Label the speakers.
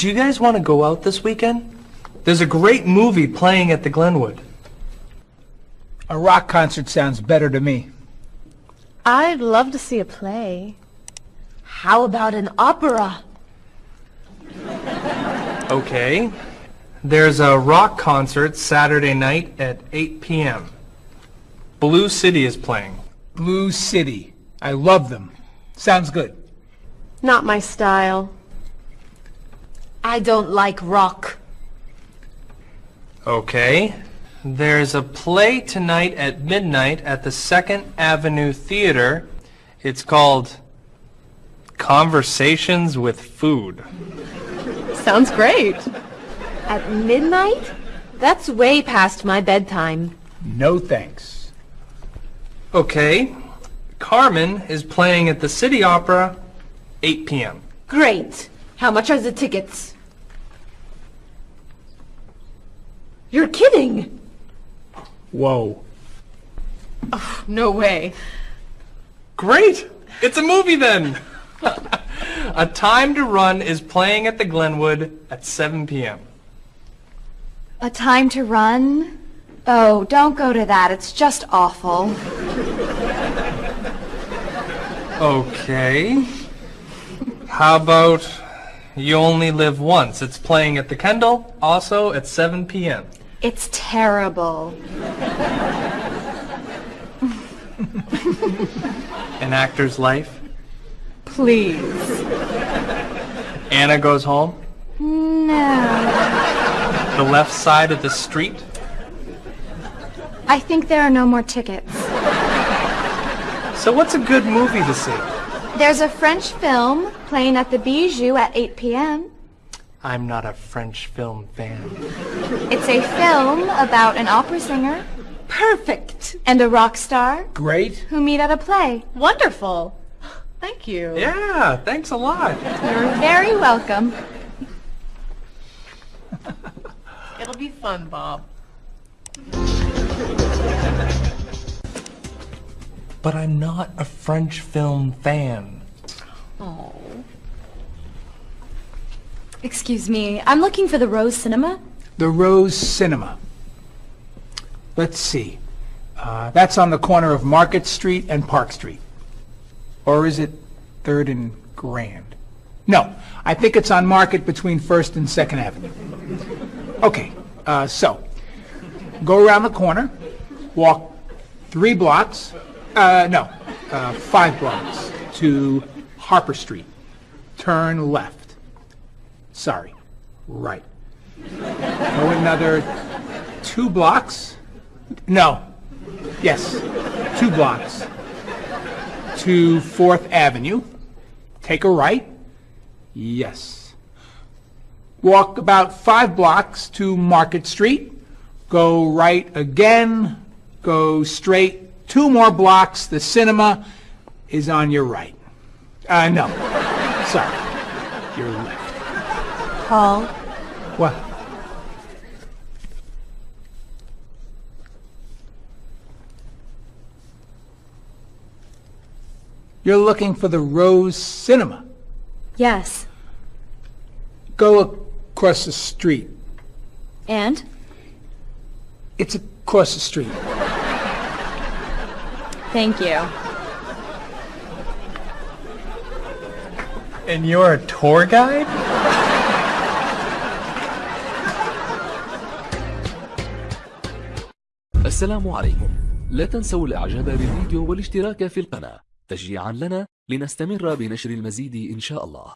Speaker 1: Do you guys want to go out this weekend? There's a great movie playing at the Glenwood.
Speaker 2: A rock concert sounds better to me.
Speaker 3: I'd love to see a play. How about an opera?
Speaker 1: Okay. There's a rock concert Saturday night at 8 p.m. Blue City is playing.
Speaker 2: Blue City. I love them. Sounds good.
Speaker 3: Not my style. I don't like rock.
Speaker 1: Okay. There's a play tonight at midnight at the Second Avenue Theater. It's called Conversations with Food.
Speaker 3: Sounds great. At midnight? That's way past my bedtime.
Speaker 2: No thanks.
Speaker 1: Okay. Carmen is playing at the City Opera 8 p.m.
Speaker 3: Great. How much are the tickets? You're kidding!
Speaker 2: Whoa.
Speaker 3: Oh, no way.
Speaker 1: Great! It's a movie then! a Time to Run is playing at the Glenwood at 7 p.m.
Speaker 4: A time to run? Oh, don't go to that. It's just awful.
Speaker 1: Okay. How about You Only Live Once? It's playing at the Kendall, also at 7 p.m.
Speaker 4: It's terrible.
Speaker 1: An Actor's Life.
Speaker 3: Please.
Speaker 1: Anna Goes Home.
Speaker 4: No.
Speaker 1: The Left Side of the Street.
Speaker 4: I think there are no more tickets.
Speaker 1: So what's a good movie to see?
Speaker 4: There's a French film playing at the Bijou at 8 p.m.
Speaker 1: I'm not a French film fan.
Speaker 4: It's a film about an opera singer
Speaker 3: Perfect.
Speaker 4: and a rock star
Speaker 2: Great.
Speaker 4: who meet at a play.
Speaker 3: Wonderful. Thank you.
Speaker 1: Yeah, thanks a lot.
Speaker 4: You're very welcome.
Speaker 3: It'll be fun, Bob.
Speaker 1: But I'm not a French film fan.
Speaker 4: Excuse me, I'm looking for the Rose Cinema.
Speaker 2: The Rose Cinema. Let's see. Uh, that's on the corner of Market Street and Park Street. Or is it 3rd and Grand? No, I think it's on Market between 1st and 2nd Avenue. Okay, uh, so, go around the corner, walk three blocks, uh, no, uh, five blocks to Harper Street. Turn left. Sorry, right. Go another two blocks. No. Yes, two blocks to Fourth Avenue. Take a right. Yes. Walk about five blocks to Market Street. Go right again. Go straight two more blocks. The cinema is on your right. Uh, no. Sorry. Your left.
Speaker 3: Paul,
Speaker 2: What? You're looking for the Rose Cinema.
Speaker 4: Yes.
Speaker 2: Go across the street.
Speaker 4: And?
Speaker 2: It's across the street.
Speaker 4: Thank you.
Speaker 1: And you're a tour guide?
Speaker 5: السلام عليكم. لا تنسوا الإعجاب بالفيديو والاشتراك في القناة. تشجيعا لنا لنستمر بنشر المزيد إن شاء الله.